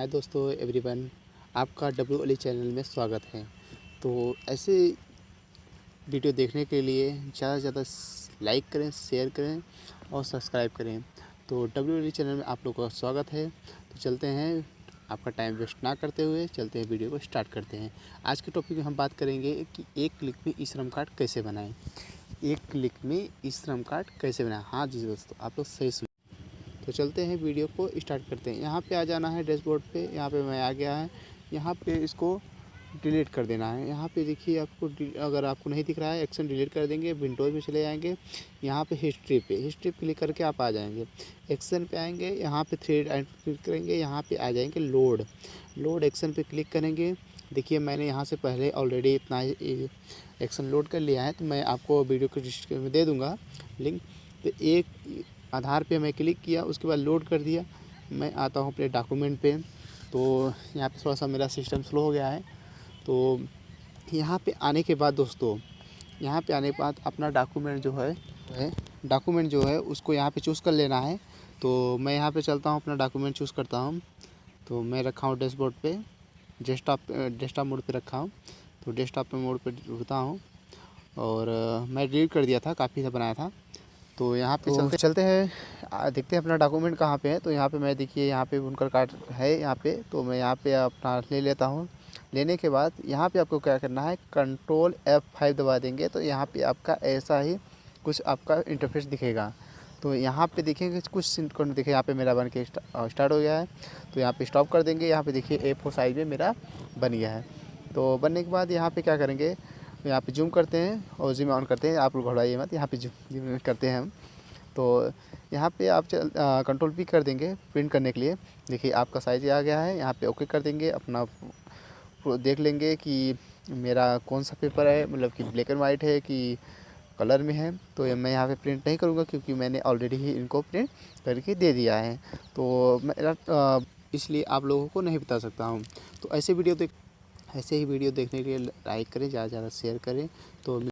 हाय दोस्तों, एवरीवन, आपका W Ali channel में स्वागत है। तो ऐसे वीडियो देखने के लिए ज़्यादा से ज़्यादा लाइक करें, शेयर करें और सब्सक्राइब करें। तो डब्ल्यू अली चैनल में आप लोगों का स्वागत है। तो चलते हैं, आपका टाइम वेस्ट ना करते हुए चलते हैं वीडियो को स्टार्ट करते हैं। आज के टॉपिक में हम बात करेंगे कि एक क्लिक में ई श्रम कार्ड कैसे बनाएँ। एक क्लिक में ई श्रम कार्ड कैसे बनाएँ? हाँ जी दोस्तों, आप लोग सही सुन तो चलते हैं, वीडियो को स्टार्ट करते हैं। यहाँ पे आ जाना है डैशबोर्ड पे, यहाँ पे मैं आ गया है। यहाँ पे इसको डिलीट कर देना है। यहाँ पे देखिए आपको अगर आपको नहीं दिख रहा है, एक्शन डिलीट कर देंगे, विंडोज़ में चले जाएँगे। यहाँ पे हिस्ट्री पे, हिस्ट्री क्लिक करके आप आ जाएँगे। एक्शन पे आएँगे, यहाँ पे थ्री क्लिक करेंगे, यहाँ पे आ जाएँगे लोड। लोड एक्शन पे क्लिक करेंगे। देखिए मैंने यहाँ से पहले ऑलरेडी इतना एक्शन लोड कर लिया है तो मैं आपको वीडियो के डिस्क्रिप्शन में दे दूँगा। लिंक तो एक आधार पे मैं क्लिक किया, उसके बाद लोड कर दिया। मैं आता हूँ अपने डॉक्यूमेंट पे। तो यहाँ पे थोड़ा सा मेरा सिस्टम स्लो हो गया है। तो यहाँ पे आने के बाद दोस्तों, यहाँ पे आने के बाद अपना डॉक्यूमेंट जो है डॉक्यूमेंट जो है, उसको यहाँ पे चूज़ कर लेना है। तो मैं यहाँ पे चलता हूँ, अपना डॉक्यूमेंट चूज़ करता हूँ। तो मैं रखा हूँ डैशबोर्ड पे, डेस्कटॉप डेस्कटॉप मोड पे रखा हूँ। तो डेस्कटॉप मोड पे रुकता हूँ। और मैं डिलीट कर दिया था, काफ़ी सा बनाया था। तो यहाँ पे तो चलते चलते हैं देखते हैं अपना डॉक्यूमेंट कहाँ पे है तो यहाँ पे मैं देखिए यहाँ पे उनका कार्ड है यहाँ पे तो मैं यहाँ पे अपना ले लेता हूँ लेने के बाद यहाँ पे आपको क्या करना है कंट्रोल एफ़ फाइव दबा देंगे तो यहाँ पे आपका ऐसा ही कुछ आपका इंटरफेस दिखेगा तो यहाँ पे देखेंगे कुछ सिंकोन देखिए यहाँ पे मेरा बन के स्टार्ट हो गया है तो यहाँ पे स्टॉप कर देंगे यहाँ पे देखिए ए फोर साइज़ में मेरा बन गया है तो बनने के बाद यहाँ पे क्या करेंगे तो यहाँ पे जूम करते हैं और जूम ऑन करते हैं। आप लोग घबराइए मत, यहाँ पे जूम करते हैं हम। तो यहाँ पे आप चल कंट्रोल पी कर देंगे प्रिंट करने के लिए। देखिए, आपका साइज़ आ गया है, यहाँ पे ओके कर देंगे। अपना देख लेंगे कि मेरा कौन सा पेपर है मतलब कि ब्लैक एंड वाइट है कि कलर में है। तो मैं यहाँ पे प्रिंट नहीं करूँगा क्योंकि मैंने ऑलरेडी ही इनको प्रिंट करके दे दिया है। तो मेरा इसलिए आप लोगों को नहीं बता सकता हूँ। तो ऐसे वीडियो देख ऐसे ही वीडियो देखने के लिए लाइक करें ज़्यादा से ज़्यादा शेयर करें। तो